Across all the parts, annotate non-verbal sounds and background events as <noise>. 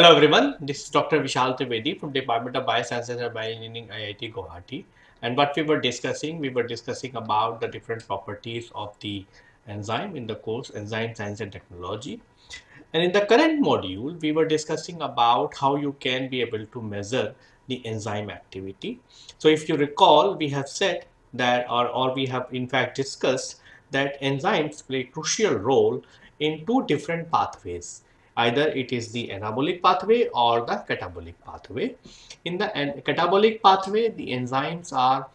Hello everyone, this is Dr. Vishal Trivedi from Department of Biosciences and Bioengineering IIT Guwahati. And what we were discussing, we were discussing about the different properties of the enzyme in the course Enzyme Science and Technology. And in the current module, we were discussing about how you can be able to measure the enzyme activity. So if you recall, we have said that or, or we have in fact discussed that enzymes play a crucial role in two different pathways either it is the anabolic pathway or the catabolic pathway. In the catabolic pathway, the enzymes are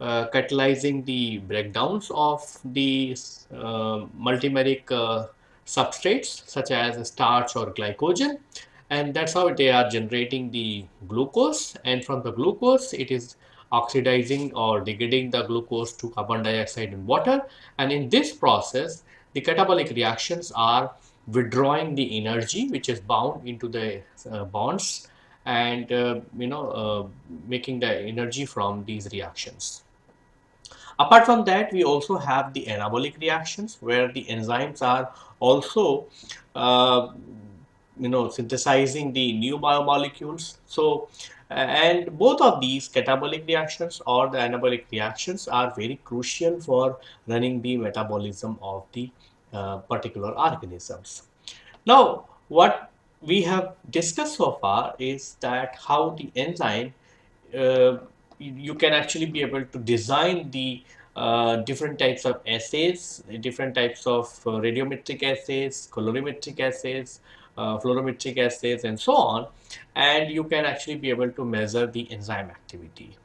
uh, catalyzing the breakdowns of the uh, multimeric uh, substrates such as starch or glycogen. And that's how they are generating the glucose. And from the glucose it is oxidizing or degrading the glucose to carbon dioxide and water. And in this process the catabolic reactions are withdrawing the energy which is bound into the uh, bonds and uh, you know uh, making the energy from these reactions. Apart from that, we also have the anabolic reactions where the enzymes are also uh, you know synthesizing the new biomolecules. So and both of these catabolic reactions or the anabolic reactions are very crucial for running the metabolism of the uh, particular organisms. Now, what we have discussed so far is that how the enzyme, uh, you can actually be able to design the uh, different types of assays, different types of uh, radiometric assays, colorimetric assays, uh, fluorometric assays and so on and you can actually be able to measure the enzyme activity.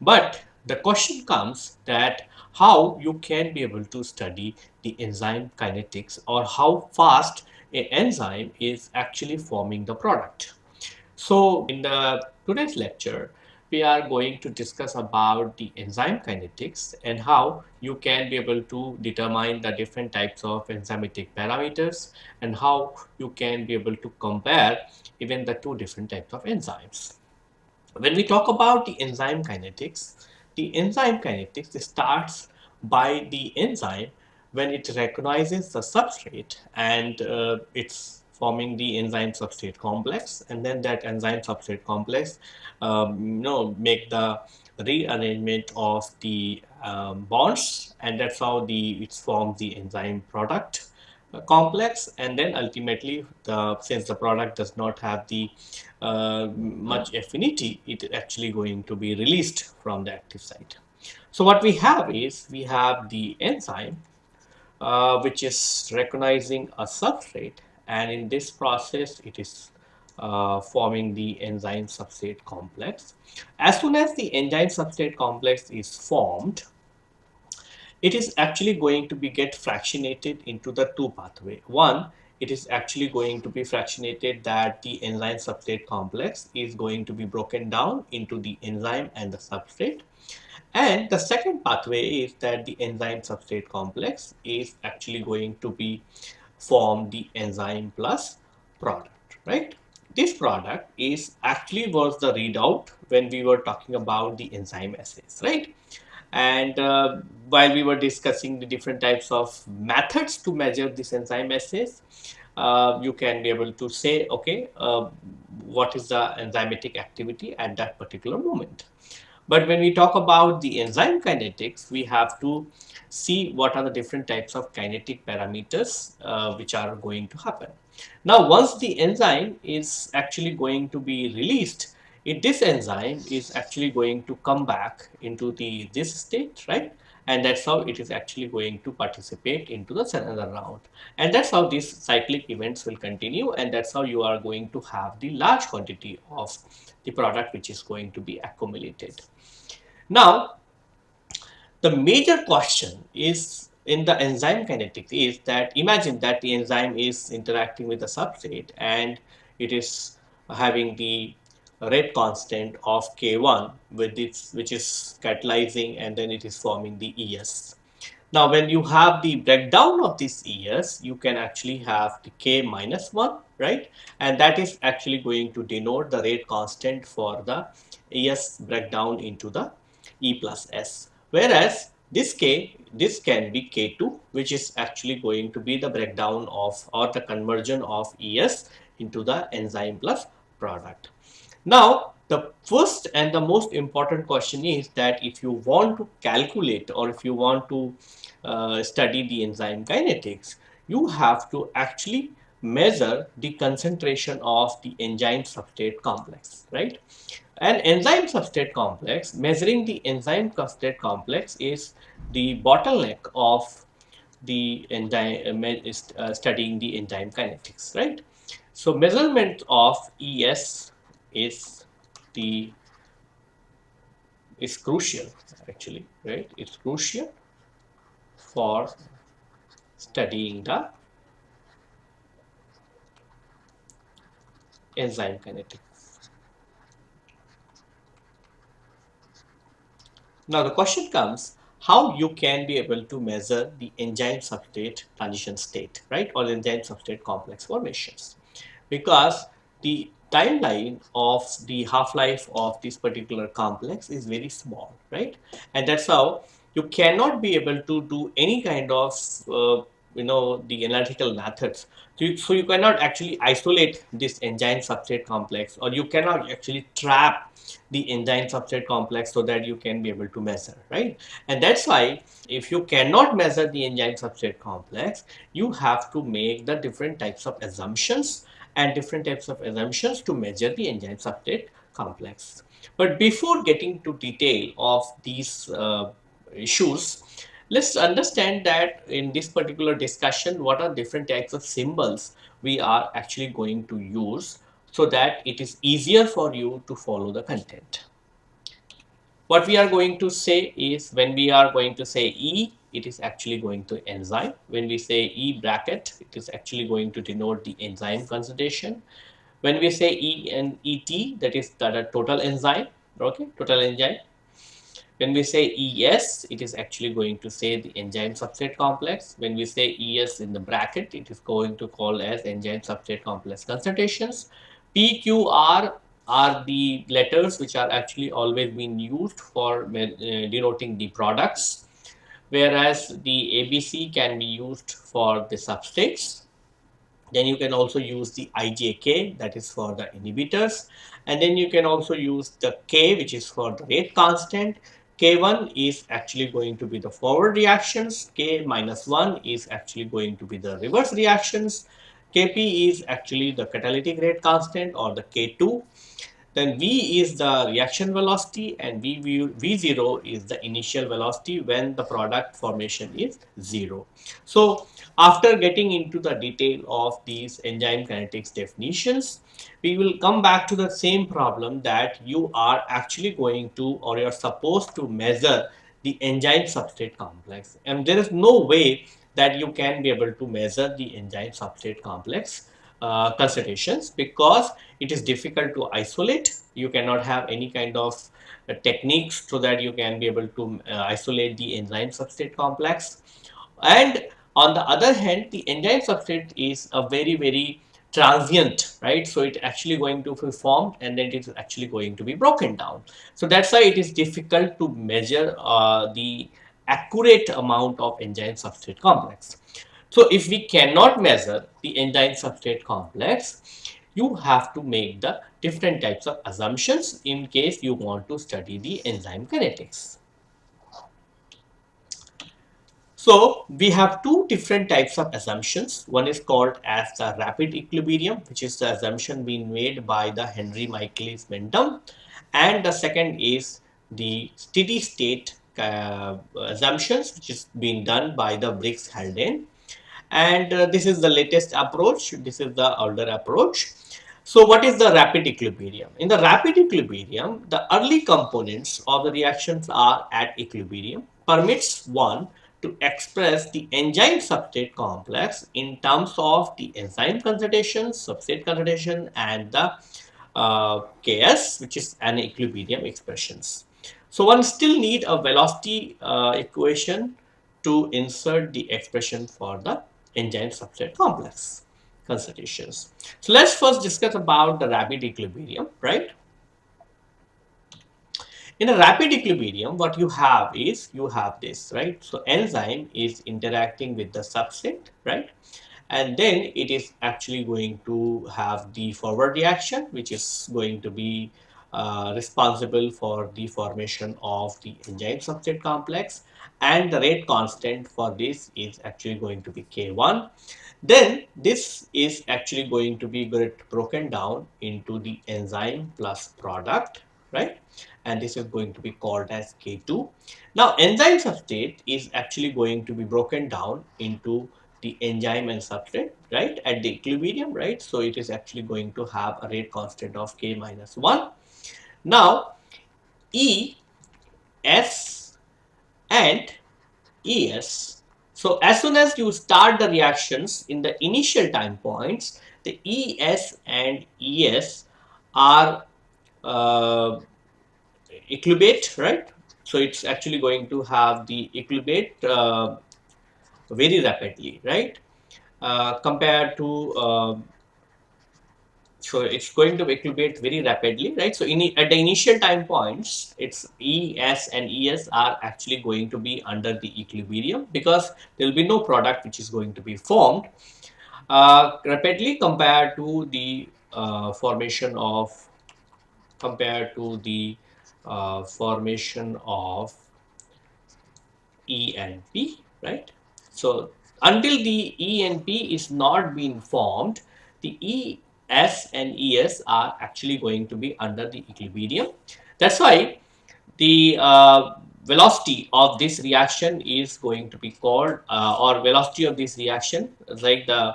But the question comes that how you can be able to study the enzyme kinetics or how fast an enzyme is actually forming the product. So in the today's lecture, we are going to discuss about the enzyme kinetics and how you can be able to determine the different types of enzymatic parameters and how you can be able to compare even the two different types of enzymes. When we talk about the enzyme kinetics, the enzyme kinetics starts by the enzyme when it recognizes the substrate and uh, it's forming the enzyme substrate complex and then that enzyme substrate complex um, you know make the rearrangement of the um, bonds and that's how the it forms the enzyme product uh, complex. And then ultimately the since the product does not have the uh, much affinity it is actually going to be released from the active site. So what we have is we have the enzyme uh, which is recognizing a substrate and in this process it is uh, forming the enzyme substrate complex. As soon as the enzyme substrate complex is formed, it is actually going to be get fractionated into the two pathway. One, it is actually going to be fractionated that the enzyme substrate complex is going to be broken down into the enzyme and the substrate and the second pathway is that the enzyme substrate complex is actually going to be form the enzyme plus product, right? This product is actually was the readout when we were talking about the enzyme assays, right? And uh, while we were discussing the different types of methods to measure this enzyme assays, uh, you can be able to say, okay, uh, what is the enzymatic activity at that particular moment. But when we talk about the enzyme kinetics, we have to see what are the different types of kinetic parameters uh, which are going to happen. Now, once the enzyme is actually going to be released, it, this enzyme is actually going to come back into the this state, right? And that's how it is actually going to participate into the another round. And that's how these cyclic events will continue. And that's how you are going to have the large quantity of the product which is going to be accumulated. Now, the major question is in the enzyme kinetics is that imagine that the enzyme is interacting with the substrate and it is having the rate constant of K1 with its which is catalyzing and then it is forming the ES. Now when you have the breakdown of this ES you can actually have the K minus 1 right and that is actually going to denote the rate constant for the ES breakdown into the E plus S. Whereas this K, this can be K2, which is actually going to be the breakdown of or the conversion of ES into the enzyme plus product. Now, the first and the most important question is that if you want to calculate or if you want to uh, study the enzyme kinetics, you have to actually measure the concentration of the enzyme substrate complex, right? An enzyme substrate complex, measuring the enzyme substrate complex is the bottleneck of the enzyme uh, uh, studying the enzyme kinetics, right? So measurement of ES is the is crucial actually, right? It's crucial for studying the enzyme kinetics. Now the question comes how you can be able to measure the enzyme substrate transition state, right, or enzyme substrate complex formations. Because the timeline of the half-life of this particular complex is very small, right? And that's how you cannot be able to do any kind of, uh, you know, the analytical methods. So you, so you cannot actually isolate this enzyme substrate complex or you cannot actually trap the enzyme substrate complex so that you can be able to measure, right? And that's why if you cannot measure the enzyme substrate complex, you have to make the different types of assumptions and different types of assumptions to measure the enzyme substrate complex. But before getting to detail of these uh, issues, let's understand that in this particular discussion, what are different types of symbols we are actually going to use so that it is easier for you to follow the content. What we are going to say is when we are going to say E, it is actually going to enzyme. When we say E bracket, it is actually going to denote the enzyme concentration. When we say E and ET, that is the total enzyme, okay, total enzyme. When we say ES, it is actually going to say the enzyme substrate complex. When we say ES in the bracket, it is going to call as enzyme substrate complex concentrations. PQR are the letters which are actually always being used for uh, denoting the products whereas the ABC can be used for the substrates. Then you can also use the IJK that is for the inhibitors and then you can also use the K which is for the rate constant. K1 is actually going to be the forward reactions, K minus 1 is actually going to be the reverse reactions, Kp is actually the catalytic rate constant or the K2 then V is the reaction velocity and v, v, V0 is the initial velocity when the product formation is 0. So after getting into the detail of these enzyme kinetics definitions, we will come back to the same problem that you are actually going to or you are supposed to measure the enzyme substrate complex and there is no way that you can be able to measure the enzyme substrate complex uh, concentrations because it is difficult to isolate. You cannot have any kind of uh, techniques so that you can be able to uh, isolate the enzyme substrate complex. And on the other hand, the enzyme substrate is a very, very transient, right? So it actually going to be formed and then it is actually going to be broken down. So that's why it is difficult to measure uh, the accurate amount of enzyme substrate complex. So if we cannot measure the enzyme substrate complex, you have to make the different types of assumptions in case you want to study the enzyme kinetics. So we have two different types of assumptions. One is called as the rapid equilibrium, which is the assumption being made by the Henry Michaelis Menten. And the second is the steady state uh, assumptions, which is being done by the Briggs Haldane. And uh, this is the latest approach. This is the older approach. So what is the rapid equilibrium? In the rapid equilibrium the early components of the reactions are at equilibrium permits one to express the enzyme substrate complex in terms of the enzyme concentration substrate concentration and the uh, ks which is an equilibrium expressions so one still need a velocity uh, equation to insert the expression for the enzyme substrate complex concentrations. So let's first discuss about the rapid equilibrium, right? In a rapid equilibrium, what you have is you have this, right? So enzyme is interacting with the substrate, right? and then it is actually going to have the forward reaction which is going to be uh, responsible for the formation of the enzyme substrate complex and the rate constant for this is actually going to be K1 then this is actually going to be broken down into the enzyme plus product right? And this is going to be called as K2 now enzyme substrate is actually going to be broken down into the enzyme and substrate right at the equilibrium right? So it is actually going to have a rate constant of k minus 1 now e s and es so as soon as you start the reactions in the initial time points the es and es are uh, equilibrate right so it's actually going to have the equilibrate uh, very rapidly, right? Uh, compared to uh, so it's going to equilibrate very rapidly, right? So in, at the initial time points, it's ES and ES are actually going to be under the equilibrium because there will be no product which is going to be formed uh, rapidly compared to the uh, formation of compared to the uh, formation of E and P, right? So until the E and P is not being formed, the E, S and ES are actually going to be under the equilibrium. That's why the uh, velocity of this reaction is going to be called uh, or velocity of this reaction like the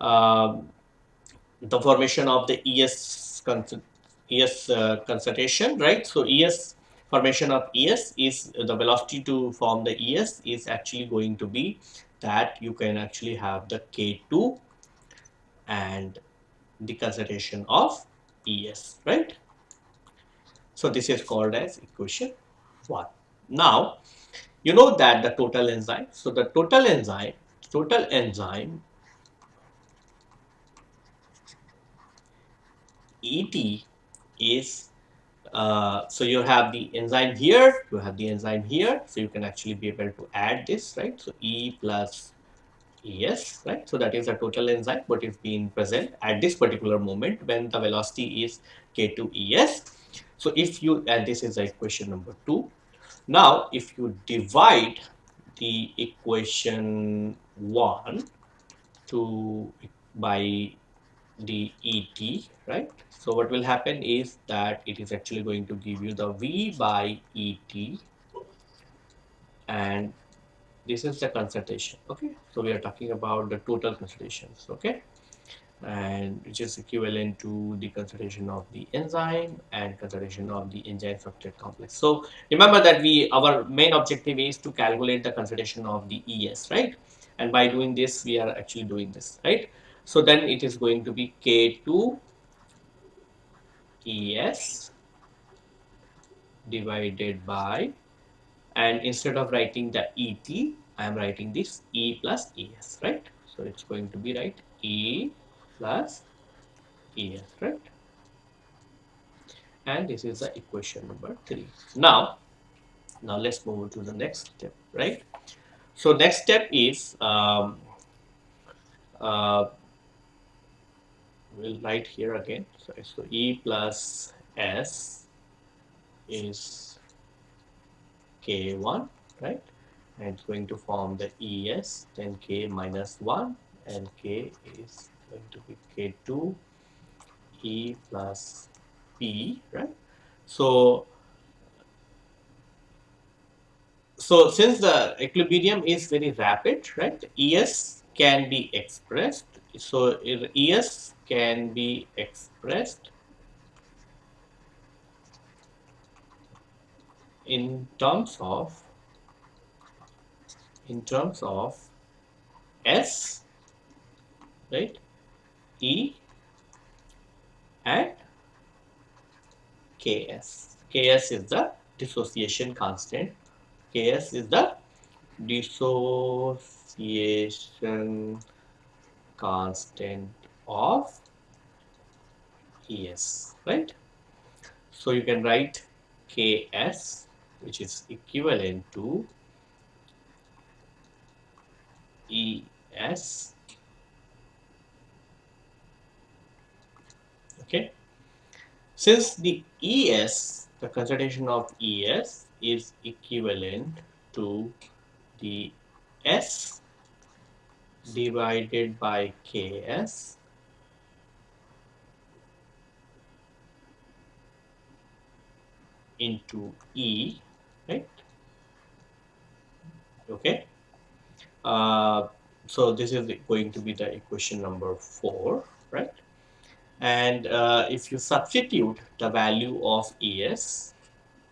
uh, the formation of the ES ES uh, concentration right so ES formation of ES is the velocity to form the ES is actually going to be that you can actually have the K2 and the concentration of ES, right? So this is called as equation 1. Now, you know that the total enzyme, so the total enzyme, total enzyme ET is uh, so you have the enzyme here, you have the enzyme here, so you can actually be able to add this, right? So E plus ES, right? So that is a total enzyme, what is being present at this particular moment when the velocity is K2ES. So if you, and this is equation number two. Now, if you divide the equation one to by the ET, right? So what will happen is that it is actually going to give you the V by ET and this is the concentration, okay? So we are talking about the total concentrations, okay? And which is equivalent to the concentration of the enzyme and concentration of the enzyme substrate complex. So remember that we our main objective is to calculate the concentration of the ES, right? And by doing this, we are actually doing this, right? So then it is going to be K2 ES divided by and instead of writing the ET I am writing this E plus ES right? So it's going to be right E plus ES right? And this is the equation number three. Now now let's move to the next step right? So next step is um, uh, we'll write here again. So, so E plus S is K1, right? And it's going to form the ES, then K minus 1, and K is going to be K2 E plus P, right? So, so since the equilibrium is very rapid, right? ES can be expressed. So ES can be expressed in terms of in terms of S right E and Ks. Ks is the dissociation constant. Ks is the dissociation constant of ES, right? So you can write Ks, which is equivalent to ES. Okay. Since the ES, the concentration of ES is equivalent to the S divided by Ks, into E right? Okay. Uh, so this is going to be the equation number 4, right? And uh, if you substitute the value of ES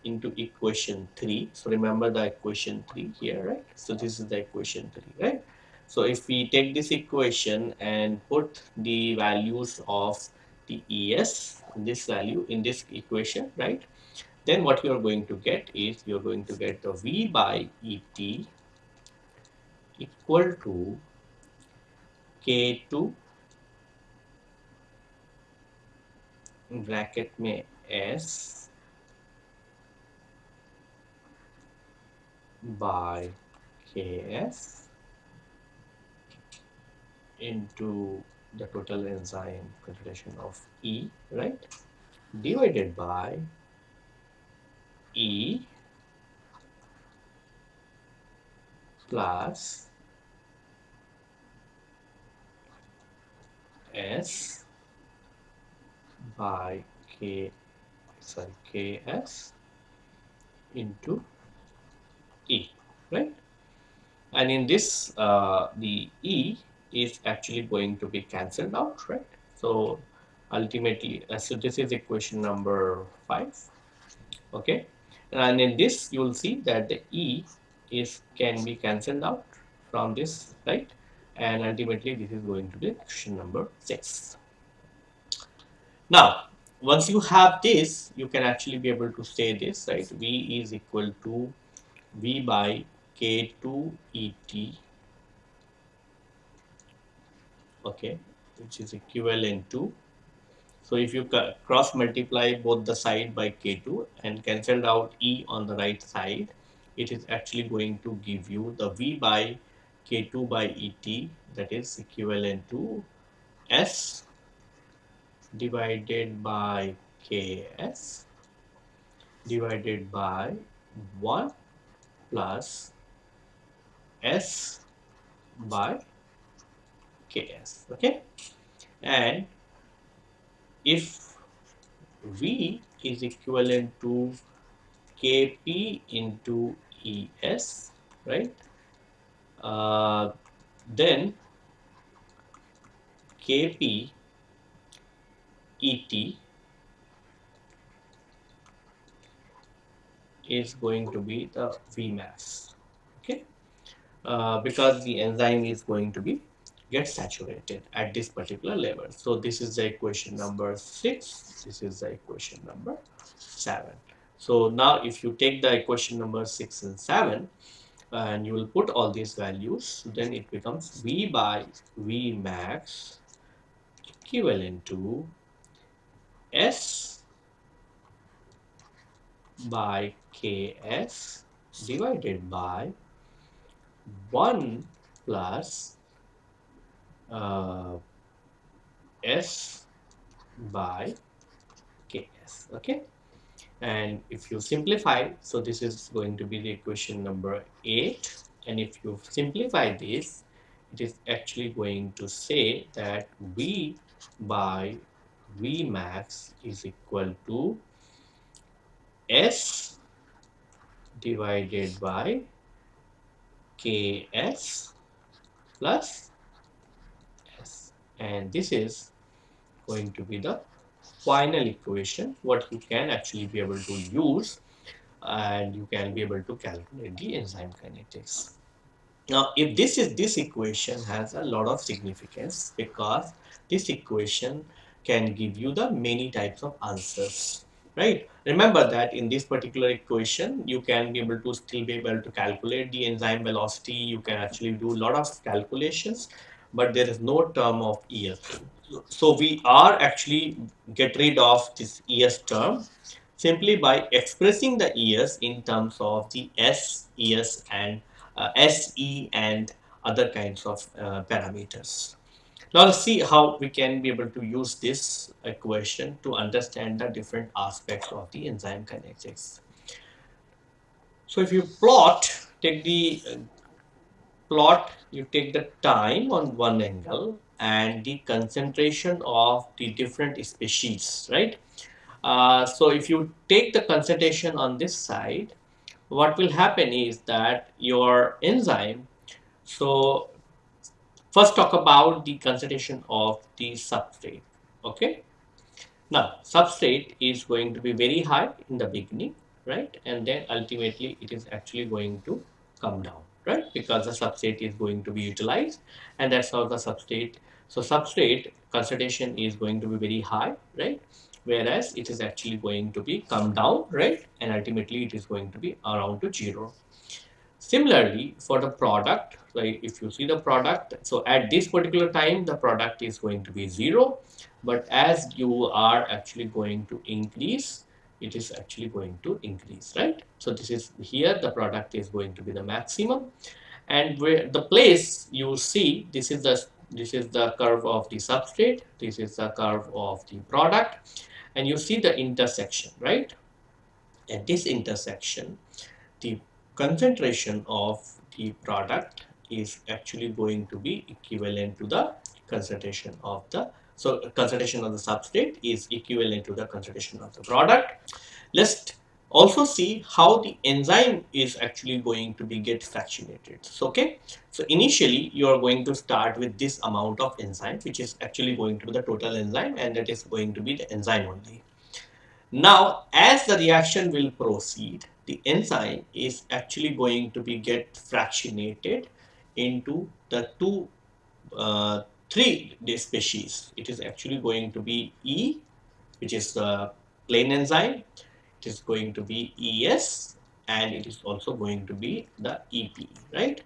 into equation 3, so remember the equation 3 here, right? So this is the equation 3, right? So if we take this equation and put the values of the ES, this value in this equation, right? Then what you are going to get is you're going to get the V by ET equal to K2 bracket में S by Ks into the total enzyme concentration of E, right, divided by E plus S by K sorry Ks into E, right? And in this, uh, the E is actually going to be cancelled out, right? So ultimately, uh, so this is equation number 5, okay? And in this, you will see that the E is can be cancelled out from this, right? And ultimately, this is going to be question number 6. Now, once you have this, you can actually be able to say this, right? V is equal to V by K2 ET, okay, which is equivalent to, so if you cross multiply both the side by K2 and cancel out E on the right side, it is actually going to give you the V by K2 by ET that is equivalent to S divided by Ks divided by 1 plus S by Ks okay? And if V is equivalent to Kp into Es right? Uh, then Kp Et is going to be the Vmax okay? Uh, because the enzyme is going to be get saturated at this particular level. So this is the equation number six. This is the equation number seven. So now if you take the equation number six and seven and you will put all these values then it becomes v by v max equivalent to S by Ks divided by 1 plus uh, S by Ks. Okay. And if you simplify, so this is going to be the equation number 8. And if you simplify this, it is actually going to say that V by V max is equal to S divided by Ks plus and this is going to be the final equation what you can actually be able to use. And you can be able to calculate the enzyme kinetics. Now if this is this equation has a lot of significance because this equation can give you the many types of answers right? Remember that in this particular equation you can be able to still be able to calculate the enzyme velocity. You can actually do a lot of calculations but there is no term of es so we are actually get rid of this es term simply by expressing the es in terms of the s es and uh, se and other kinds of uh, parameters Now let's see how we can be able to use this equation to understand the different aspects of the enzyme kinetics. So if you plot, take the uh, plot, you take the time on one angle and the concentration of the different species, right? Uh, so if you take the concentration on this side, what will happen is that your enzyme, so first talk about the concentration of the substrate, okay? Now, substrate is going to be very high in the beginning, right? And then ultimately it is actually going to come down, right? Because the substrate is going to be utilized and that's how the substrate, so substrate concentration is going to be very high, right? Whereas it is actually going to be come down, right? And ultimately it is going to be around to zero. Similarly, for the product, like if you see the product, so at this particular time, the product is going to be zero. But as you are actually going to increase, it is actually going to increase, right? So this is here, the product is going to be the maximum. And where the place you see, this is the this is the curve of the substrate, this is the curve of the product, and you see the intersection, right? At this intersection, the concentration of the product is actually going to be equivalent to the concentration of the so concentration of the substrate is equivalent to the concentration of the product. Let's also see how the enzyme is actually going to be get fractionated. So okay? So initially you are going to start with this amount of enzyme which is actually going to be the total enzyme and that is going to be the enzyme only. Now as the reaction will proceed the enzyme is actually going to be get fractionated into the two uh, three species. It is actually going to be E which is the plain enzyme. It is going to be ES and it is also going to be the EP right?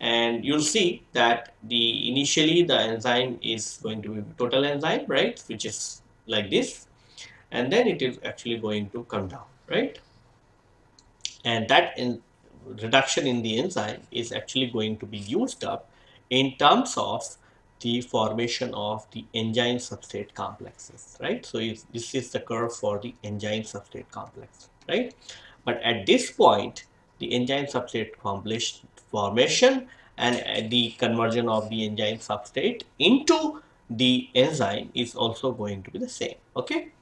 And you'll see that the initially the enzyme is going to be total enzyme right which is like this. And then it is actually going to come down right? And that in reduction in the enzyme is actually going to be used up in terms of the formation of the enzyme substrate complexes right? So this is the curve for the enzyme substrate complex right? But at this point the enzyme substrate complex formation and the conversion of the enzyme substrate into the enzyme is also going to be the same okay?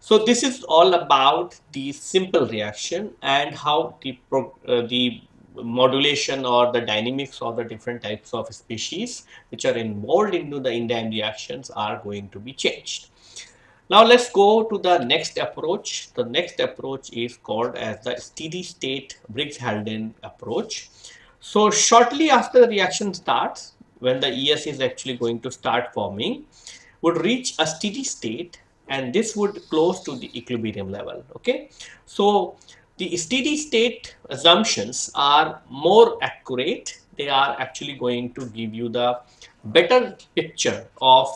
So this is all about the simple reaction and how the, uh, the modulation or the dynamics of the different types of species which are involved into the enzyme reactions are going to be changed. Now let's go to the next approach. The next approach is called as the steady state Briggs-Haldane approach. So shortly after the reaction starts, when the ES is actually going to start forming, would reach a steady state and this would close to the equilibrium level okay so the steady state assumptions are more accurate. They are actually going to give you the better picture of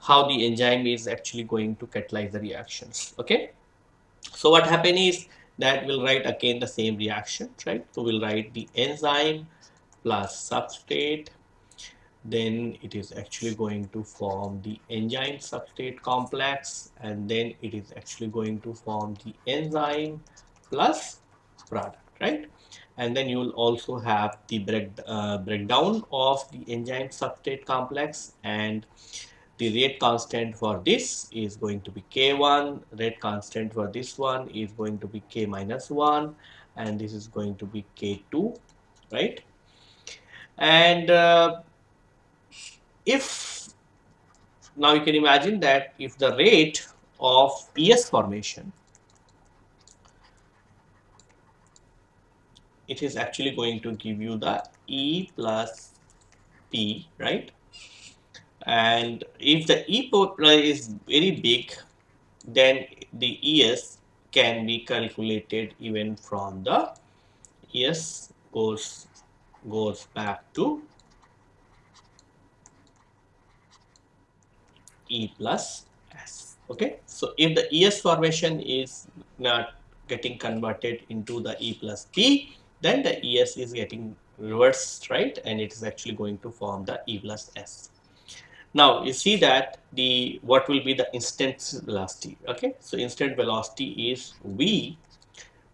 how the enzyme is actually going to catalyze the reactions okay? So what happen is that we'll write again the same reaction right? So we'll write the enzyme plus substrate. Then it is actually going to form the enzyme substrate complex. And then it is actually going to form the enzyme plus product right? And then you will also have the break, uh, breakdown of the enzyme substrate complex and the rate constant for this is going to be k1 rate constant for this one is going to be k minus 1 and this is going to be k2 right? And uh, if now you can imagine that if the rate of ES formation it is actually going to give you the E plus P right and if the E is very big then the ES can be calculated even from the ES goes goes back to E plus S. Okay, so if the ES formation is not getting converted into the E plus P, then the ES is getting reversed, right? And it is actually going to form the E plus S. Now you see that the what will be the instant velocity. Okay, so instant velocity is v.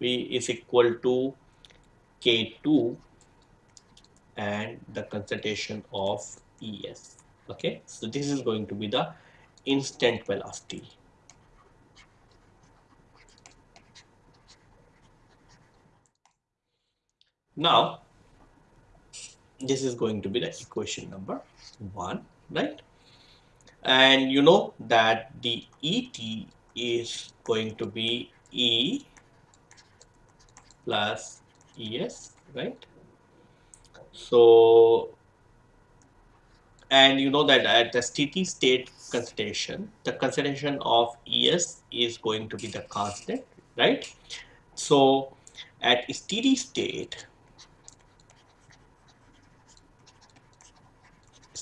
v is equal to k2 and the concentration of es. Okay, so this is going to be the instant velocity. Now, this is going to be the equation number one, right? And you know that the ET is going to be E plus ES, right? So, and you know that at the steady state concentration, the concentration of ES is going to be the constant, right? So, at steady state,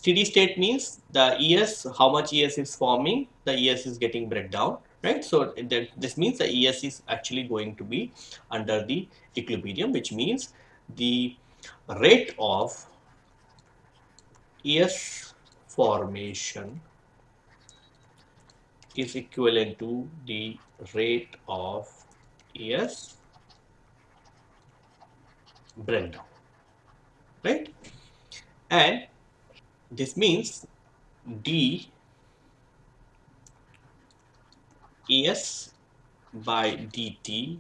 steady state means the ES, how much ES is forming, the ES is getting breakdown, right? So that, this means the ES is actually going to be under the equilibrium, which means the rate of ES formation is equivalent to the rate of ES breakdown, right? And this means d es by dt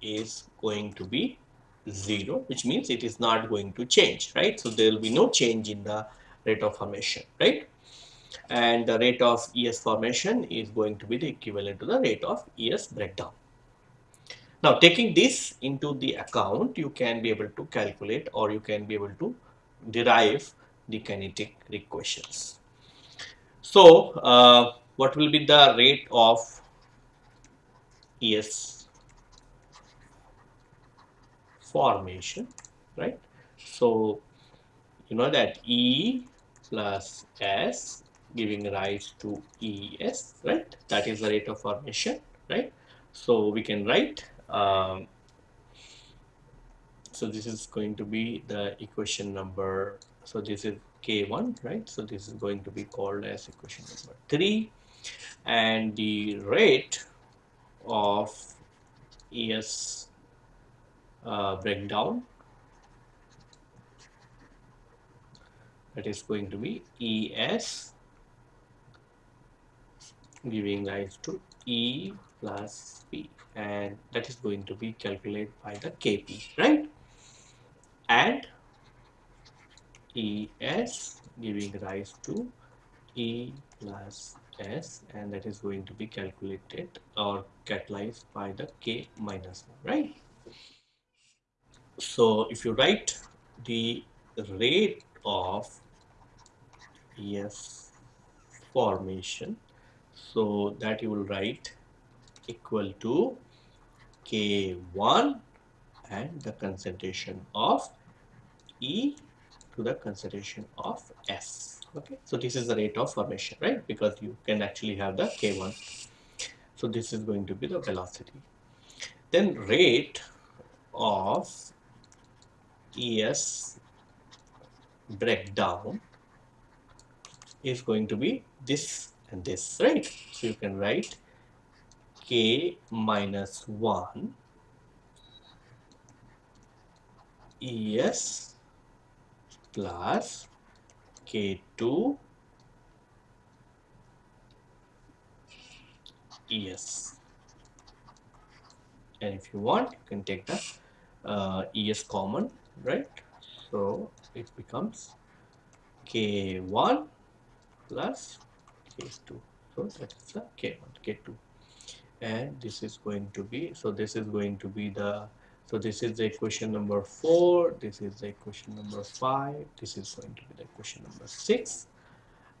is going to be 0 which means it is not going to change right? So there will be no change in the rate of formation right? And the rate of es formation is going to be the equivalent to the rate of es breakdown. Now taking this into the account you can be able to calculate or you can be able to derive the kinetic equations. So, uh, what will be the rate of ES formation, right? So, you know that E plus S giving rise to ES, right? That is the rate of formation, right? So, we can write um, so this is going to be the equation number so this is k1 right? So this is going to be called as equation number 3 and the rate of es uh, breakdown that is going to be es giving rise to e plus p. And that is going to be calculated by the kp right? And ES giving rise to E plus S and that is going to be calculated or catalyzed by the K minus 1, right? So if you write the rate of ES formation, so that you will write equal to K1 and the concentration of E to the consideration of S. Okay, so this is the rate of formation, right? Because you can actually have the K1. So this is going to be the velocity. Then rate of ES breakdown is going to be this and this, right? So you can write K minus 1 ES plus K2 ES. And if you want, you can take the uh, ES common, right? So it becomes K1 plus K2. So that is the K1, K2. And this is going to be, so this is going to be the so this is the equation number 4, this is the equation number 5, this is going to be the equation number 6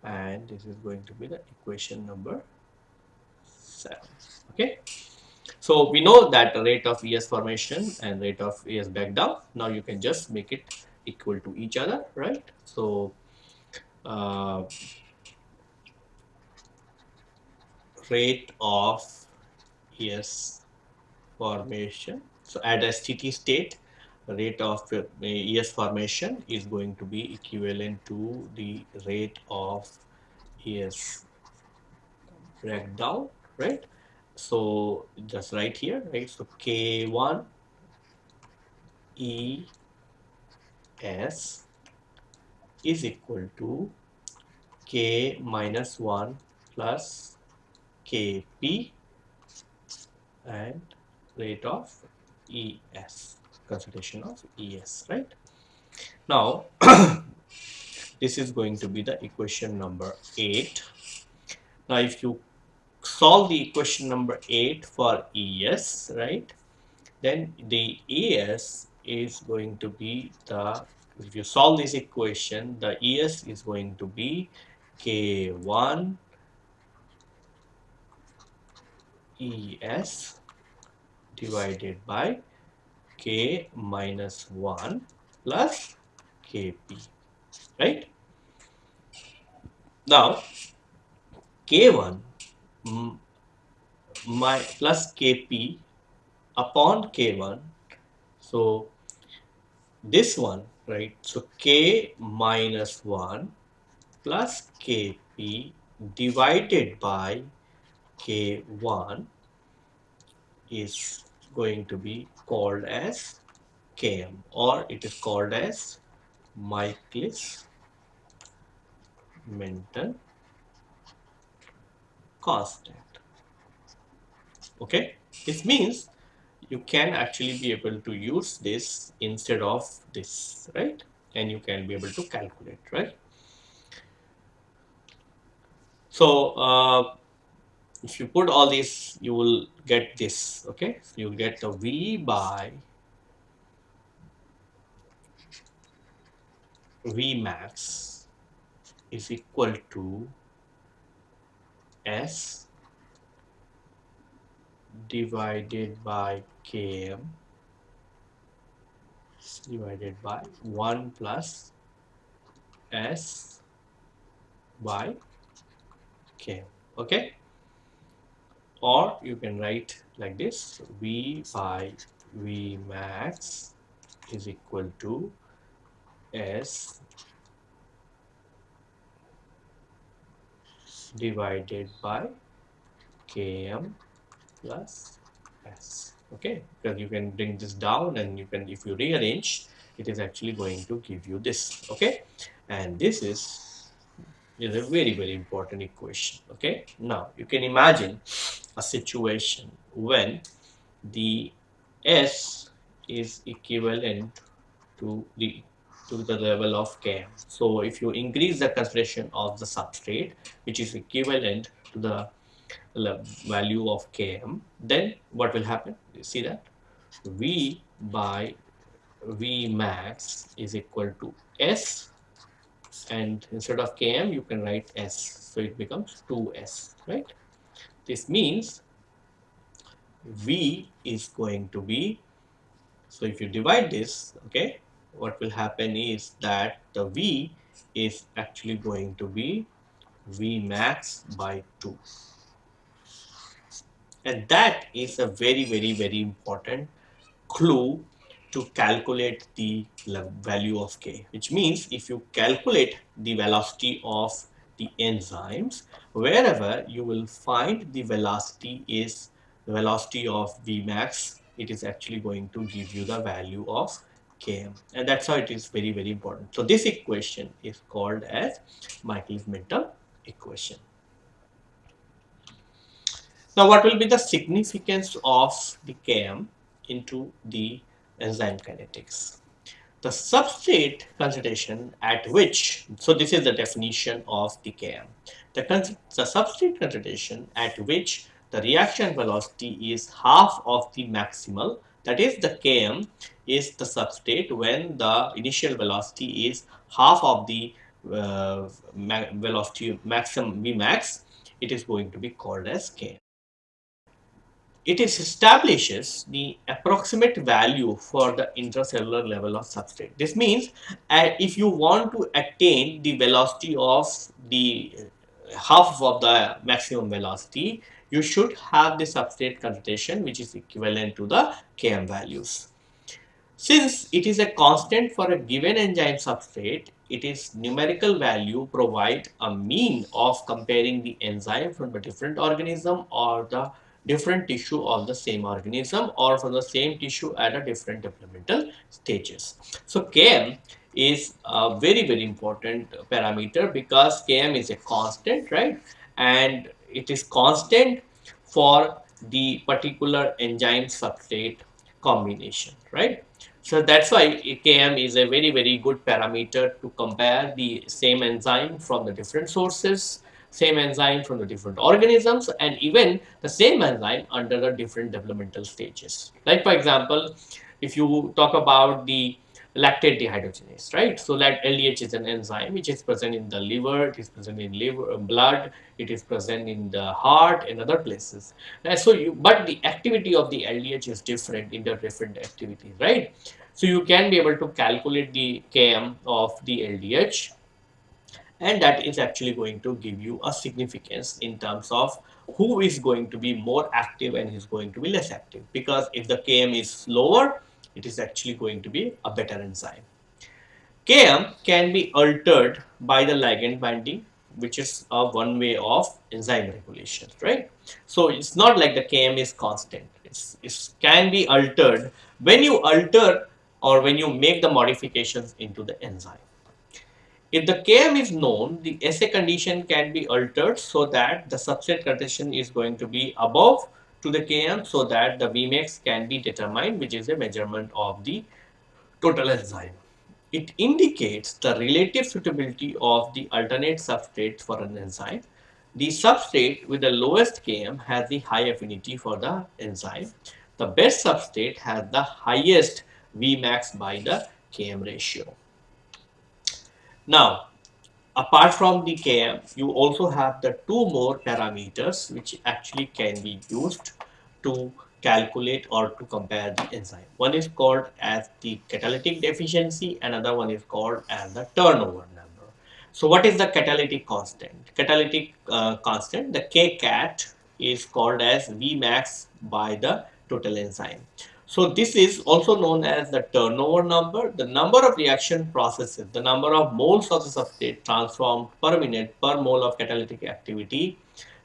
and this is going to be the equation number 7. Okay. So we know that the rate of ES formation and rate of ES back down. Now you can just make it equal to each other, right? So uh, rate of ES formation so at a steady state, rate of uh, ES formation is going to be equivalent to the rate of ES breakdown, right? So just right here, right? So K1 E S is equal to K minus 1 plus Kp and rate of ES, consideration of ES, right? Now, <coughs> this is going to be the equation number 8. Now, if you solve the equation number 8 for ES, right, then the ES is going to be the, if you solve this equation, the ES is going to be K1 ES divided by K minus 1 plus Kp, right? Now, K1 my plus Kp upon K1. So, this one, right? So, K minus 1 plus Kp divided by K1 is going to be called as Km or it is called as Michaelis Menten constant. Okay, this means you can actually be able to use this instead of this, right? And you can be able to calculate, right? So, uh, if you put all these, you will get this, okay? You get the V by V max is equal to S divided by Km divided by 1 plus S by Km, okay? Or you can write like this, V by V max is equal to S divided by Km plus S. Okay, because you can bring this down and you can, if you rearrange, it is actually going to give you this. Okay, and this is, is a very, very important equation. Okay, now you can imagine a situation when the S is equivalent to the to the level of Km. So if you increase the concentration of the substrate, which is equivalent to the value of Km, then what will happen? You see that? V by V max is equal to S and instead of Km you can write S. So it becomes 2S, right? This means V is going to be, so if you divide this, okay, what will happen is that the V is actually going to be V max by 2 and that is a very very very important clue to calculate the value of k which means if you calculate the velocity of the enzymes wherever you will find the velocity is the velocity of Vmax it is actually going to give you the value of Km and that's how it is very very important. So this equation is called as Michaelis-Menten equation. Now what will be the significance of the Km into the enzyme kinetics? The substrate concentration at which, so this is the definition of the Km. The, the substrate concentration at which the reaction velocity is half of the maximal that is the Km is the substrate when the initial velocity is half of the uh, velocity maximum Vmax it is going to be called as Km. It establishes the approximate value for the intracellular level of substrate. This means uh, if you want to attain the velocity of the uh, half of the maximum velocity, you should have the substrate concentration which is equivalent to the Km values. Since it is a constant for a given enzyme substrate, it is numerical value provide a mean of comparing the enzyme from a different organism or the different tissue of the same organism or from the same tissue at a different developmental stages. So Km is a very very important parameter because Km is a constant right? And it is constant for the particular enzyme substrate combination right? So that's why Km is a very, very good parameter to compare the same enzyme from the different sources, same enzyme from the different organisms, and even the same enzyme under the different developmental stages. Like for example, if you talk about the lactate dehydrogenase, right? So that LDH is an enzyme which is present in the liver, it is present in liver, uh, blood, it is present in the heart and other places. And so you, but the activity of the LDH is different in the different activities, right? So you can be able to calculate the Km of the LDH and that is actually going to give you a significance in terms of who is going to be more active and is going to be less active because if the Km is lower it is actually going to be a better enzyme. Km can be altered by the ligand binding which is a one way of enzyme regulation, right? So it's not like the Km is constant. It's, it can be altered. When you alter or when you make the modifications into the enzyme. If the Km is known, the SA condition can be altered so that the substrate condition is going to be above to the Km so that the Vmax can be determined which is a measurement of the total enzyme. It indicates the relative suitability of the alternate substrate for an enzyme. The substrate with the lowest Km has the high affinity for the enzyme. The best substrate has the highest Vmax by the Km ratio. Now, apart from the Km, you also have the two more parameters which actually can be used to calculate or to compare the enzyme. One is called as the catalytic efficiency, another one is called as the turnover number. So what is the catalytic constant? Catalytic uh, constant, the Kcat is called as Vmax by the total enzyme. So this is also known as the turnover number, the number of reaction processes, the number of moles of the substrate transformed per minute per mole of catalytic activity,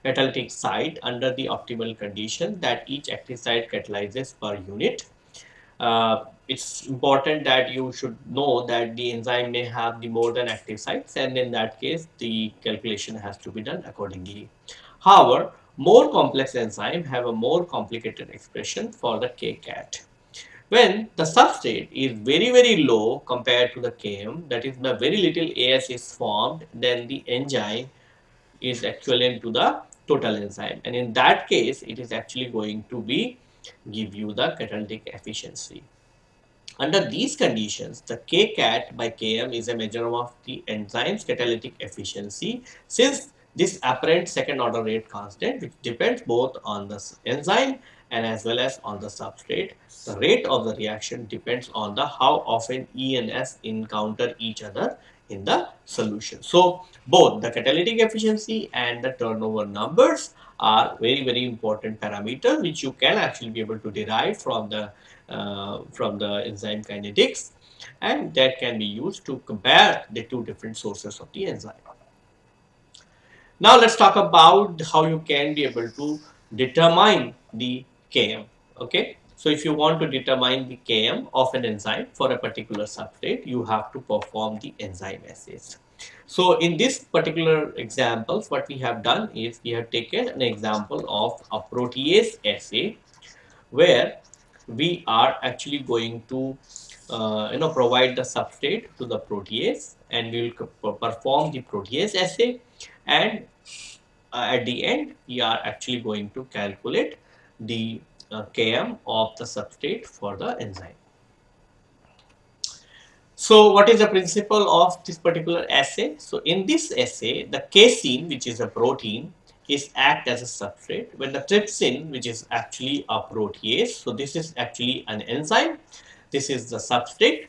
catalytic site under the optimal condition that each active site catalyzes per unit. Uh, it's important that you should know that the enzyme may have the more than active sites and in that case the calculation has to be done accordingly. However, more complex enzymes have a more complicated expression for the Kcat. When the substrate is very very low compared to the Km, that is the very little AS is formed, then the enzyme is equivalent to the total enzyme and in that case it is actually going to be give you the catalytic efficiency. Under these conditions, the Kcat by Km is a measure of the enzyme's catalytic efficiency since this apparent second order rate constant which depends both on the enzyme and as well as on the substrate. The rate of the reaction depends on the how often E and S encounter each other in the solution. So both the catalytic efficiency and the turnover numbers are very very important parameters which you can actually be able to derive from the uh, from the enzyme kinetics and that can be used to compare the two different sources of the enzyme. Now let's talk about how you can be able to determine the Km. Okay, so if you want to determine the Km of an enzyme for a particular substrate, you have to perform the enzyme assays. So in this particular examples, what we have done is we have taken an example of a protease assay where we are actually going to uh, you know provide the substrate to the protease and we will perform the protease assay and uh, at the end we are actually going to calculate the uh, Km of the substrate for the enzyme. So what is the principle of this particular assay? So in this assay, the casein, which is a protein, is act as a substrate when the trypsin, which is actually a protease. So this is actually an enzyme. This is the substrate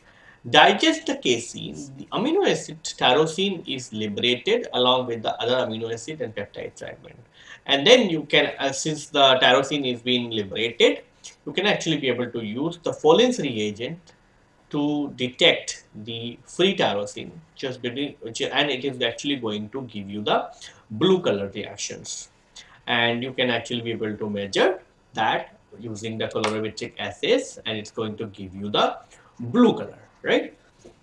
digest the casein, the amino acid tyrosine is liberated along with the other amino acid and peptide fragment. And then you can, uh, since the tyrosine is being liberated, you can actually be able to use the Folin's reagent to detect the free tyrosine just between and it is actually going to give you the blue color reactions. And you can actually be able to measure that using the colorimetric assays and it's going to give you the blue color right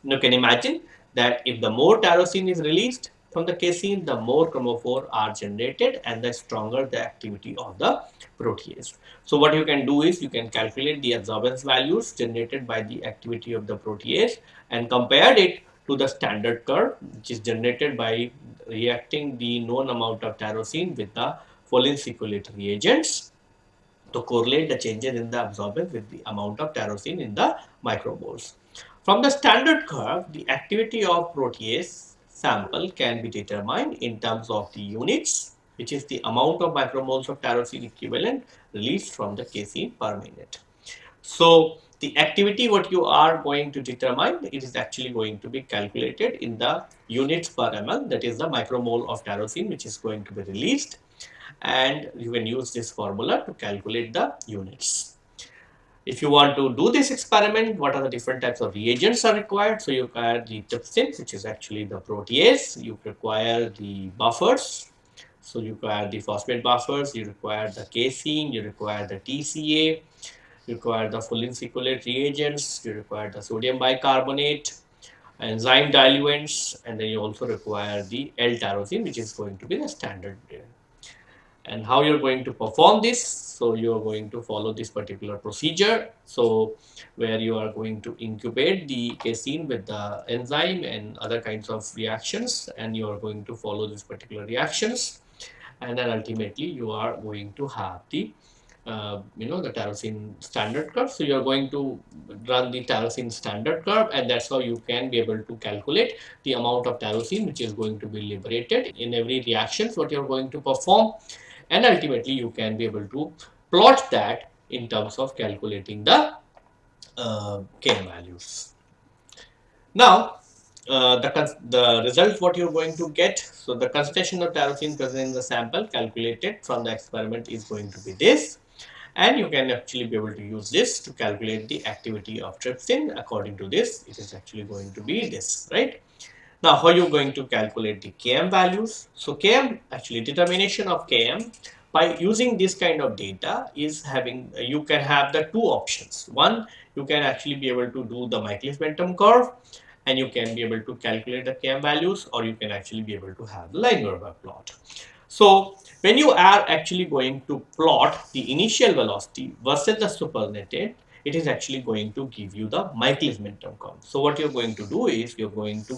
you can imagine that if the more tyrosine is released from the casein, the more chromophore are generated and the stronger the activity of the protease. So what you can do is you can calculate the absorbance values generated by the activity of the protease and compare it to the standard curve which is generated by reacting the known amount of tyrosine with the Folin-Ciocalteu reagents to correlate the changes in the absorbance with the amount of tyrosine in the micromoles. From the standard curve, the activity of protease sample can be determined in terms of the units, which is the amount of micromoles of tyrosine equivalent released from the casein per minute. So, the activity what you are going to determine, it is actually going to be calculated in the units per ml, that is the micromole of tyrosine which is going to be released and you can use this formula to calculate the units. If you want to do this experiment, what are the different types of reagents are required? So you require the trypsin, which is actually the protease. You require the buffers. So you require the phosphate buffers. You require the casein. You require the TCA. You require the Folin-Ciocalteu reagents. You require the sodium bicarbonate, enzyme diluents, and then you also require the L-tyrosine, which is going to be the standard and how you're going to perform this so you're going to follow this particular procedure. So where you are going to incubate the casein with the enzyme and other kinds of reactions and you are going to follow these particular reactions. And then ultimately you are going to have the uh, you know the tyrosine standard curve. So you are going to run the tyrosine standard curve and that's how you can be able to calculate the amount of tyrosine which is going to be liberated in every reactions what you're going to perform and ultimately you can be able to plot that in terms of calculating the uh, Km values. Now, uh, the, the result what you're going to get, so the concentration of tyrosine present in the sample calculated from the experiment is going to be this. And you can actually be able to use this to calculate the activity of trypsin according to this. It is actually going to be this right now, how you going to calculate the Km values? So, Km actually determination of Km by using this kind of data is having you can have the two options. One, you can actually be able to do the Michaelis-Menten curve and you can be able to calculate the Km values or you can actually be able to have the Lineweaver plot. So, when you are actually going to plot the initial velocity versus the supernatant, it is actually going to give you the Michaelis-Menten curve. So, what you're going to do is you're going to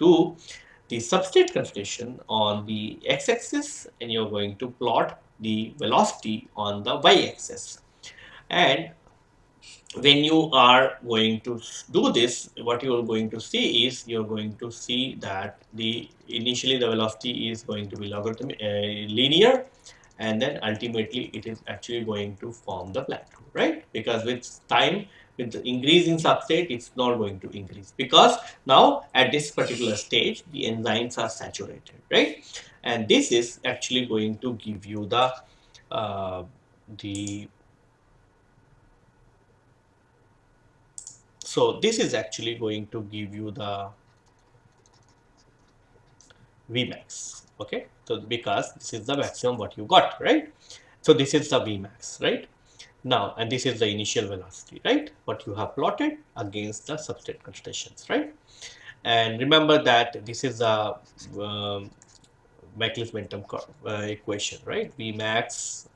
do the substrate concentration on the x-axis and you're going to plot the velocity on the y-axis. And when you are going to do this what you are going to see is you're going to see that the initially the velocity is going to be logarithmic uh, linear and then ultimately it is actually going to form the plateau right? Because with time with the increase in substrate, it's not going to increase because now at this particular stage, the enzymes are saturated, right? And this is actually going to give you the uh, the so this is actually going to give you the Vmax, okay? So because this is the maximum what you got, right? So this is the Vmax, right? Now, and this is the initial velocity, right? What you have plotted against the substrate concentrations, right? And remember that this is the um, Michaelis-Menten uh, equation, right? Vmax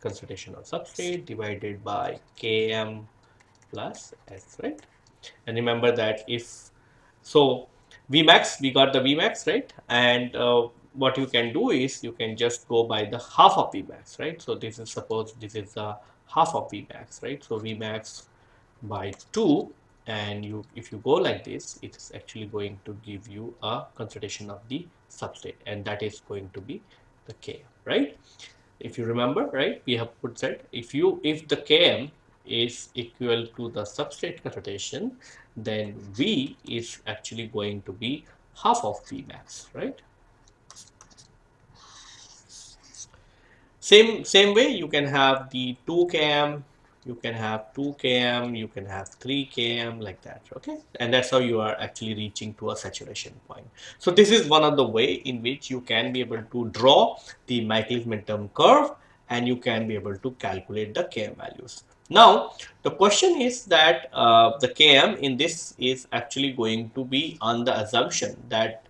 concentration of substrate divided by Km plus S, right? And remember that if, so Vmax, we got the Vmax, right? And uh, what you can do is you can just go by the half of Vmax, right? So this is suppose this is the half of Vmax, right? So Vmax by 2 and you if you go like this, it is actually going to give you a concentration of the substrate and that is going to be the Km, right? If you remember, right, we have put that if you if the Km is equal to the substrate concentration, then V is actually going to be half of Vmax, right? Same, same way you can have the 2 km you can have 2 km you can have 3 km like that okay? And that's how you are actually reaching to a saturation point. So this is one of the way in which you can be able to draw the Michaelis Menten curve and you can be able to calculate the km values. Now the question is that uh, the km in this is actually going to be on the assumption that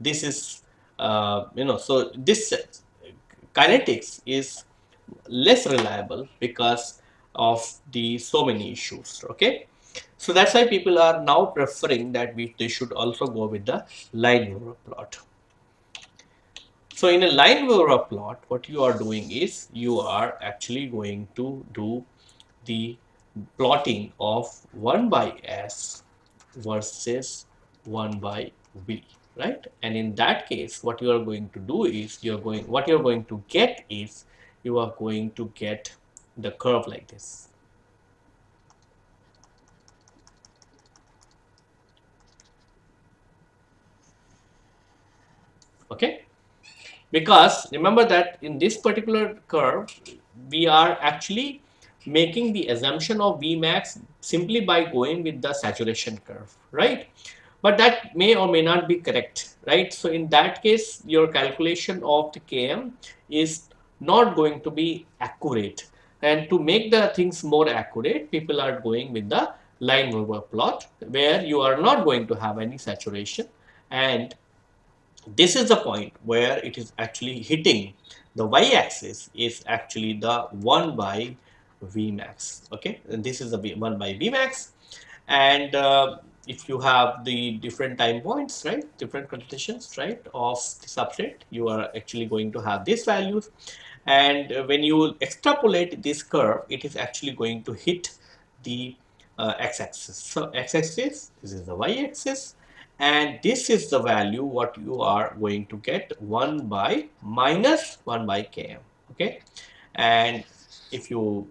this is uh, you know so this kinetics is less reliable because of the so many issues okay? So that's why people are now preferring that we they should also go with the line Lineweaver plot. So in a line Lineweaver plot what you are doing is you are actually going to do the plotting of 1 by s versus 1 by v right and in that case what you are going to do is you're going what you're going to get is you are going to get the curve like this. Okay, because remember that in this particular curve, we are actually making the assumption of Vmax simply by going with the saturation curve, right? But that may or may not be correct, right? So in that case, your calculation of the Km is not going to be accurate. And to make the things more accurate people are going with the Lineweaver plot where you are not going to have any saturation. And this is the point where it is actually hitting the y-axis is actually the 1 by Vmax okay? And this is the 1 by Vmax and uh, if you have the different time points right different conditions right of the substrate you are actually going to have these values. And when you extrapolate this curve it is actually going to hit the uh, x-axis. So x-axis this is the y-axis and this is the value what you are going to get 1 by minus 1 by km okay? And if you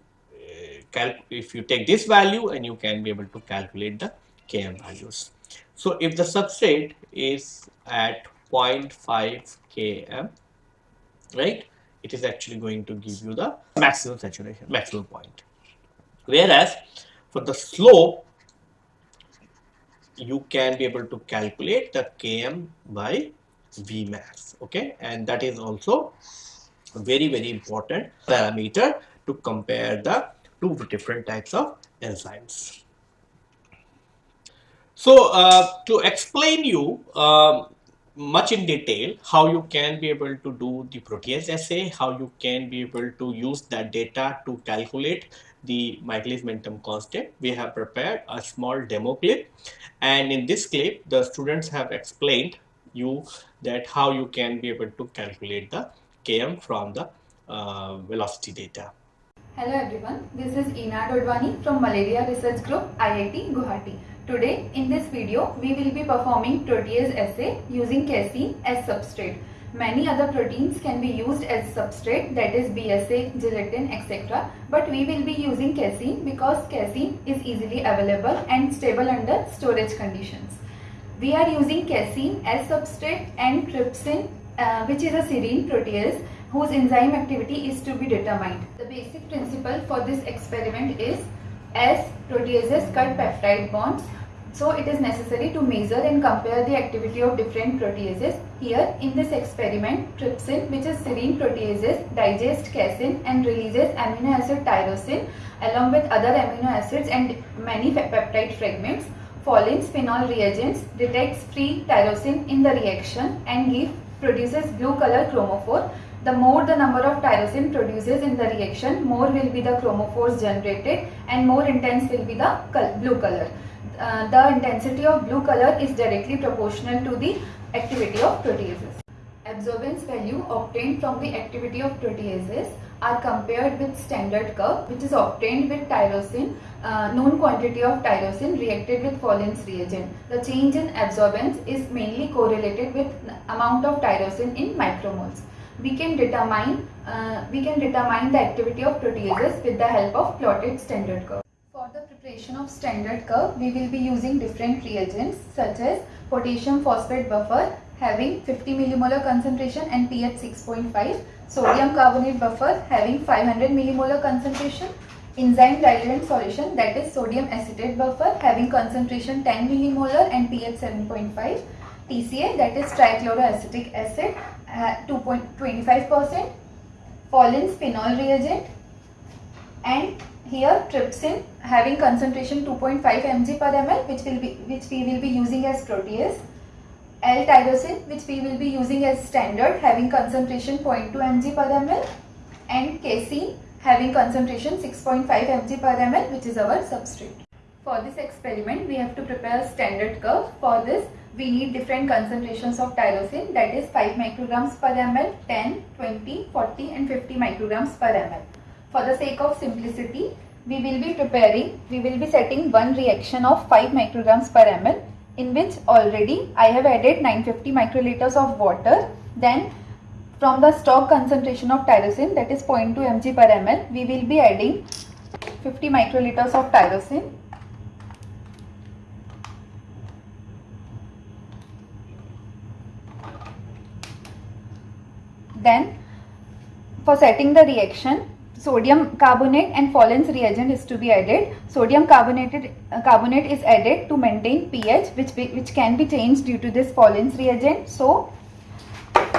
uh, if you take this value and you can be able to calculate the km values so if the substrate is at 0.5 km right it is actually going to give you the maximum saturation, maximum point. Whereas for the slope, you can be able to calculate the Km by Vmax, okay? And that is also a very, very important parameter to compare the two different types of enzymes. So uh, to explain you um, much in detail how you can be able to do the protease assay, how you can be able to use that data to calculate the Michaelis Menten constant. We have prepared a small demo clip and in this clip the students have explained you that how you can be able to calculate the Km from the uh, velocity data. Hello everyone, this is Ina Dodwani from Malaria Research Group, IIT Guwahati. Today in this video we will be performing protease assay using casein as substrate. Many other proteins can be used as substrate that is BSA, gelatin etc. But we will be using casein because casein is easily available and stable under storage conditions. We are using casein as substrate and trypsin uh, which is a serine protease whose enzyme activity is to be determined. The basic principle for this experiment is as proteases cut peptide bonds so it is necessary to measure and compare the activity of different proteases. Here in this experiment, trypsin which is serine proteases digest casein and releases amino acid tyrosine along with other amino acids and many peptide fragments. Folin's phenol reagents detects free tyrosine in the reaction and give produces blue color chromophore. The more the number of tyrosine produces in the reaction, more will be the chromophores generated and more intense will be the blue color. Uh, the intensity of blue color is directly proportional to the activity of proteases. Absorbance value obtained from the activity of proteases are compared with standard curve which is obtained with tyrosine, uh, known quantity of tyrosine reacted with Folin's reagent. The change in absorbance is mainly correlated with amount of tyrosine in micromoles. We can determine uh, we can determine the activity of proteases with the help of plotted standard curve preparation of standard curve, we will be using different reagents such as potassium phosphate buffer having 50 millimolar concentration and pH 6.5, sodium carbonate buffer having 500 millimolar concentration, enzyme diluent solution that is sodium acetate buffer having concentration 10 millimolar and pH 7.5. TCA that is trichloroacetic acid uh, 2.25%. Folin's phenol reagent and here trypsin having concentration 2.5 mg per ml which will be which we will be using as protease L-tyrosine which we will be using as standard having concentration 0.2 mg per ml and casein having concentration 6.5 mg per ml which is our substrate. For this experiment we have to prepare a standard curve. For this we need different concentrations of tyrosine that is 5 micrograms per ml, 10, 20, 40 and 50 micrograms per ml. For the sake of simplicity we will be preparing, we will be setting one reaction of 5 micrograms per ml in which already I have added 950 microliters of water. Then from the stock concentration of tyrosine that is 0.2 mg per ml, we will be adding 50 microliters of tyrosine. Then for setting the reaction sodium carbonate and Folin's reagent is to be added. Sodium carbonated uh, carbonate is added to maintain pH which, be, which can be changed due to this Folin's reagent. So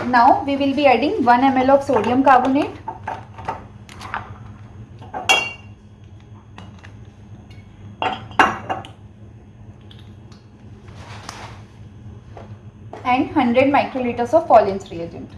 now we will be adding 1 ml of sodium carbonate. and 100 microliters of Folin's reagent.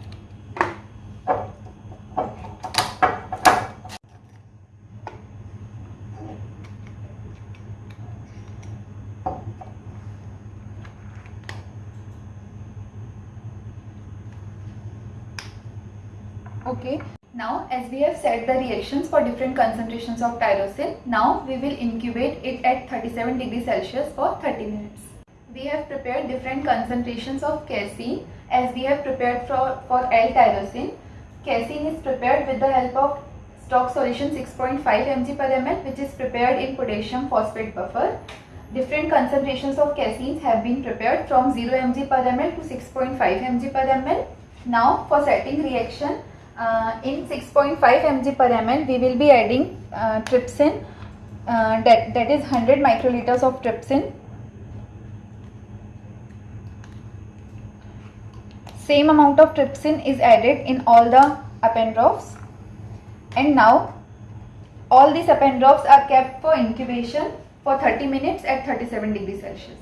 Okay. Now as we have set the reactions for different concentrations of tyrosine, now we will incubate it at 37 degrees Celsius for 30 minutes. We have prepared different concentrations of casein as we have prepared for, for L-tyrosine. Casein is prepared with the help of stock solution 6.5 mg per ml which is prepared in potassium phosphate buffer. Different concentrations of caseins have been prepared from 0 mg per ml to 6.5 mg per ml. Now for setting reaction, uh, in 6.5 mg per ml we will be adding uh, trypsin. Uh, that, that is 100 microliters of trypsin. Same amount of trypsin is added in all the drops, and now all these drops are kept for incubation for 30 minutes at 37 degrees Celsius.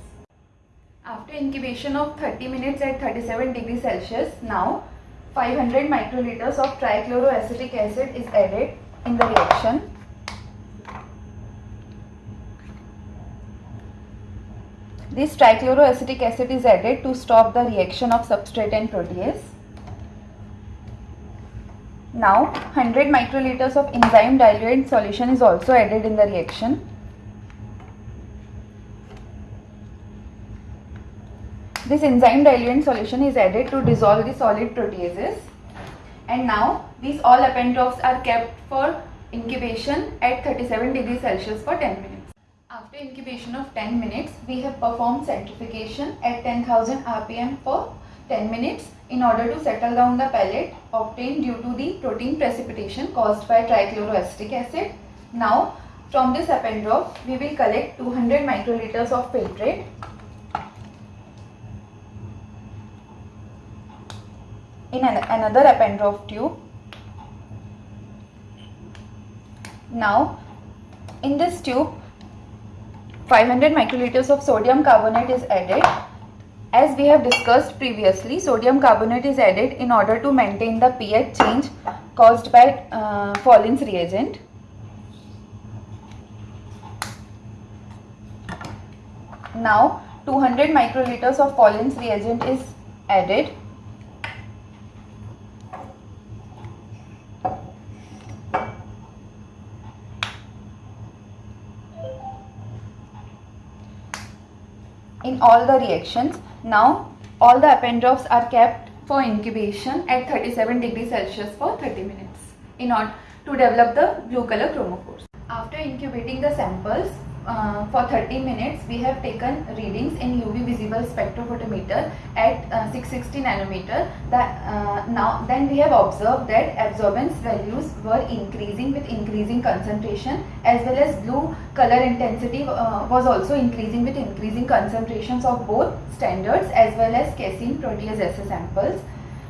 After incubation of 30 minutes at 37 degrees Celsius, now 500 microliters of trichloroacetic acid is added in the reaction. This trichloroacetic acid is added to stop the reaction of substrate and protease. Now 100 microliters of enzyme diluent solution is also added in the reaction. This enzyme diluent solution is added to dissolve the solid proteases. And now these all drops are kept for incubation at 37 degrees Celsius for 10 minutes. After incubation of 10 minutes, we have performed centrifugation at 10,000 rpm for 10 minutes in order to settle down the pellet obtained due to the protein precipitation caused by trichloroacetic acid. Now from this drop, we will collect 200 microliters of filtrate in an, another Eppendorf tube. Now in this tube 500 microliters of sodium carbonate is added. As we have discussed previously, sodium carbonate is added in order to maintain the pH change caused by uh, Folin's reagent. Now 200 microliters of Folin's reagent is added in all the reactions. Now all the drops are kept for incubation at 37 degrees Celsius for 30 minutes in order to develop the blue color chromophores. After incubating the samples, uh, for 30 minutes we have taken readings in UV visible spectrophotometer at uh, 660 nanometer. That uh, now then we have observed that absorbance values were increasing with increasing concentration as well as blue color intensity uh, was also increasing with increasing concentrations of both standards as well as casein protease assay samples.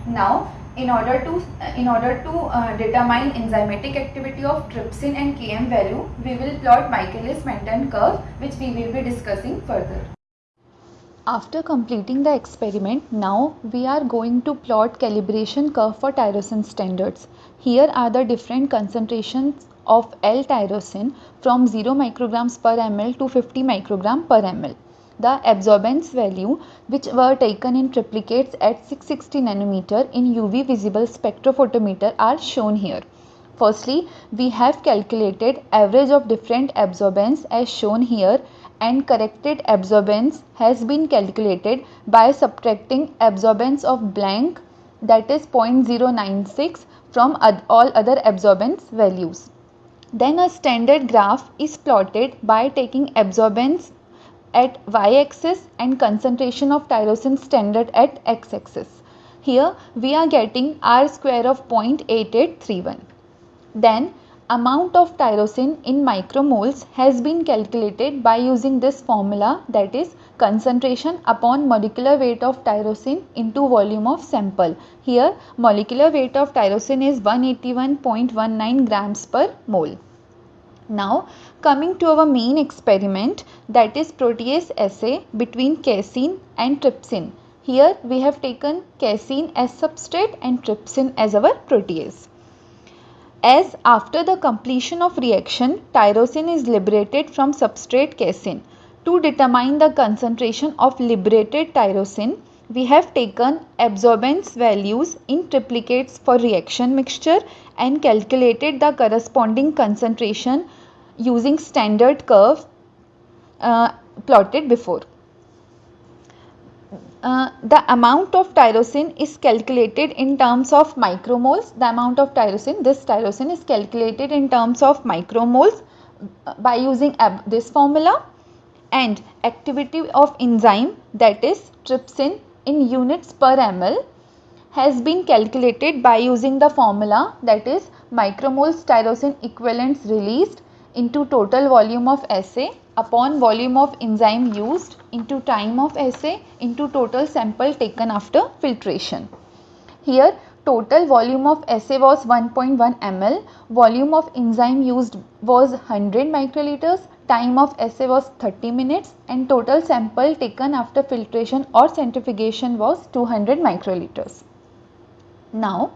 Now in order to in order to uh, determine enzymatic activity of trypsin and Km value, we will plot Michaelis-Menten curve which we will be discussing further. After completing the experiment, now we are going to plot calibration curve for tyrosine standards. Here are the different concentrations of L-tyrosine from 0 micrograms per ml to 50 microgram per ml the absorbance value which were taken in triplicates at 660 nanometer in UV visible spectrophotometer are shown here. Firstly, we have calculated average of different absorbance as shown here and corrected absorbance has been calculated by subtracting absorbance of blank that is 0.096 from all other absorbance values. Then a standard graph is plotted by taking absorbance at y-axis and concentration of tyrosine standard at x-axis. Here we are getting R square of 0.8831. Then amount of tyrosine in micromoles has been calculated by using this formula that is concentration upon molecular weight of tyrosine into volume of sample. Here molecular weight of tyrosine is 181.19 grams per mole. Now coming to our main experiment that is protease assay between casein and trypsin. Here we have taken casein as substrate and trypsin as our protease. As after the completion of reaction tyrosine is liberated from substrate casein. To determine the concentration of liberated tyrosine we have taken absorbance values in triplicates for reaction mixture and calculated the corresponding concentration using standard curve uh, plotted before. Uh, the amount of tyrosine is calculated in terms of micromoles. The amount of tyrosine, this tyrosine is calculated in terms of micromoles uh, by using this formula and activity of enzyme that is trypsin in units per ml has been calculated by using the formula that is micromoles tyrosine equivalents released into total volume of assay upon volume of enzyme used into time of assay into total sample taken after filtration. Here total volume of assay was 1.1 ml, volume of enzyme used was 100 microliters, time of assay was 30 minutes and total sample taken after filtration or centrifugation was 200 microliters. Now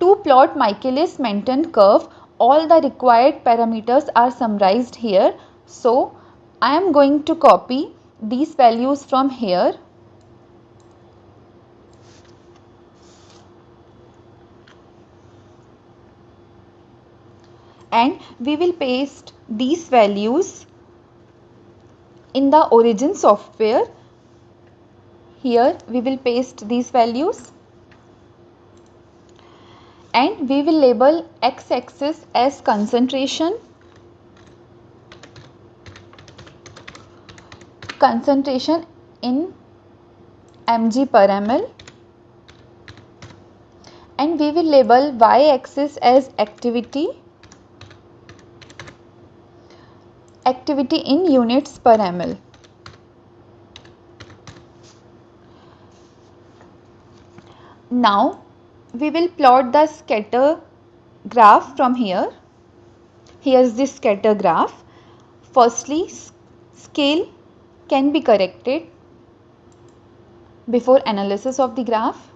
to plot Michaelis-Menten curve all the required parameters are summarized here. So, I am going to copy these values from here and we will paste these values in the origin software. Here we will paste these values and we will label x-axis as concentration. Concentration in mg per ml. And we will label y-axis as activity. Activity in units per ml. Now we will plot the scatter graph from here. Here is the scatter graph. Firstly, scale can be corrected before analysis of the graph.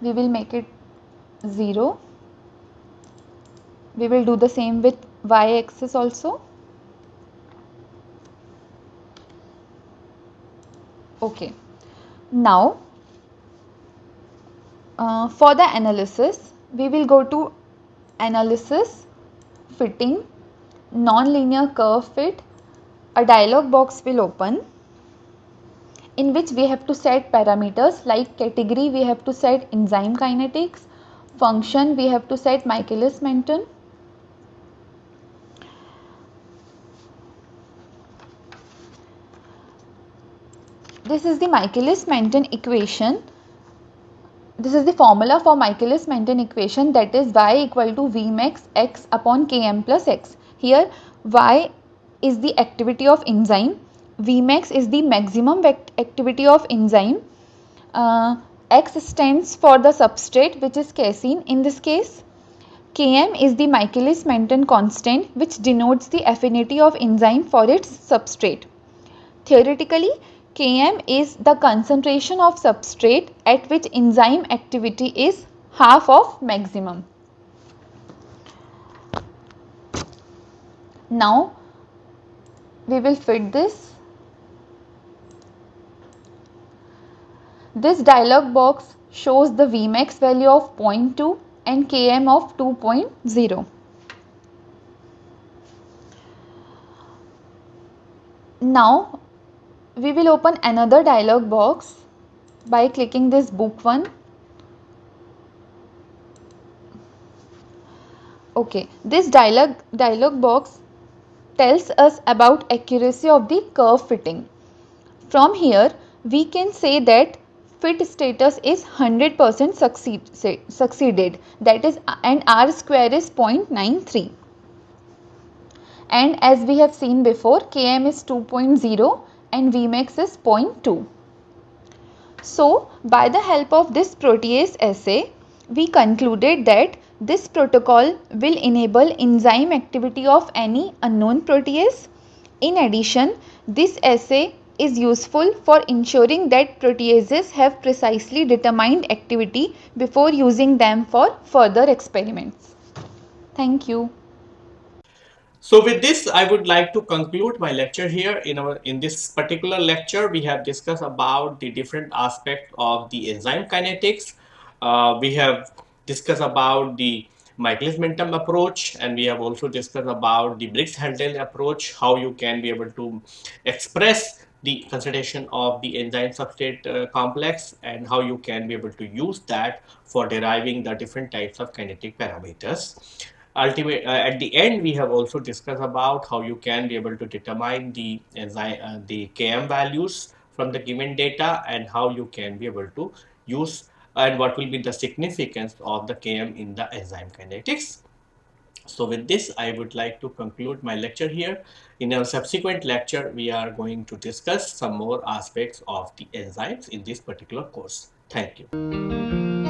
We will make it 0. We will do the same with y axis also. Okay. Now, uh, for the analysis, we will go to analysis, fitting, non-linear curve fit. A dialog box will open in which we have to set parameters like category we have to set enzyme kinetics, function we have to set Michaelis-Menten this is the Michaelis-Menten equation. This is the formula for Michaelis-Menten equation that is y equal to Vmax x upon Km plus x. Here y is the activity of enzyme, Vmax is the maximum activity of enzyme, uh, x stands for the substrate which is casein in this case. Km is the Michaelis-Menten constant which denotes the affinity of enzyme for its substrate. Theoretically, Km is the concentration of substrate at which enzyme activity is half of maximum. Now, we will fit this. This dialog box shows the Vmax value of 0.2 and Km of 2.0. Now we will open another dialog box by clicking this book one. Okay, this dialog, dialog box tells us about accuracy of the curve fitting. From here, we can say that fit status is 100% succeed, succeeded that is and r square is 0.93 and as we have seen before km is 2.0 and Vmax is 0.2. So, by the help of this protease assay, we concluded that this protocol will enable enzyme activity of any unknown protease. In addition, this assay is useful for ensuring that proteases have precisely determined activity before using them for further experiments. Thank you. So with this, I would like to conclude my lecture here. In our in this particular lecture, we have discussed about the different aspects of the enzyme kinetics. Uh, we have discussed about the Michaelis-Menten approach, and we have also discussed about the Briggs-Haldane approach, how you can be able to express the concentration of the enzyme substrate uh, complex and how you can be able to use that for deriving the different types of kinetic parameters ultimate uh, at the end we have also discussed about how you can be able to determine the enzyme uh, the km values from the given data and how you can be able to use and what will be the significance of the km in the enzyme kinetics. So with this i would like to conclude my lecture here. In our subsequent lecture we are going to discuss some more aspects of the enzymes in this particular course. Thank you